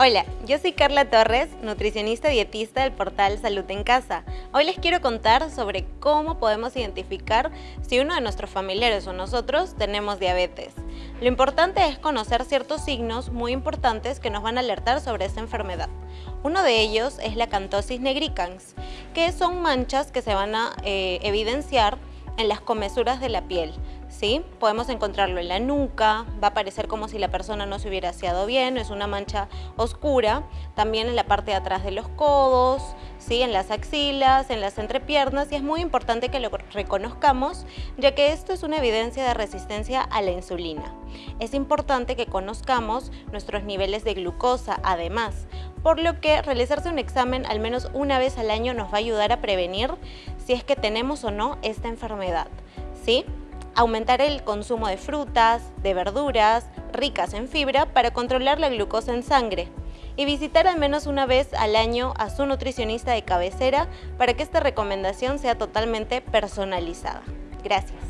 Hola, yo soy Carla Torres, nutricionista dietista del portal Salud en Casa. Hoy les quiero contar sobre cómo podemos identificar si uno de nuestros familiares o nosotros tenemos diabetes. Lo importante es conocer ciertos signos muy importantes que nos van a alertar sobre esta enfermedad. Uno de ellos es la cantosis negricans, que son manchas que se van a eh, evidenciar en las comesuras de la piel. Podemos encontrarlo en la nuca, va a parecer como si la persona no se hubiera aseado bien, es una mancha oscura, también en la parte de atrás de los codos, ¿sí? en las axilas, en las entrepiernas y es muy importante que lo reconozcamos ya que esto es una evidencia de resistencia a la insulina. Es importante que conozcamos nuestros niveles de glucosa además, por lo que realizarse un examen al menos una vez al año nos va a ayudar a prevenir si es que tenemos o no esta enfermedad. ¿sí? Aumentar el consumo de frutas, de verduras, ricas en fibra para controlar la glucosa en sangre y visitar al menos una vez al año a su nutricionista de cabecera para que esta recomendación sea totalmente personalizada. Gracias.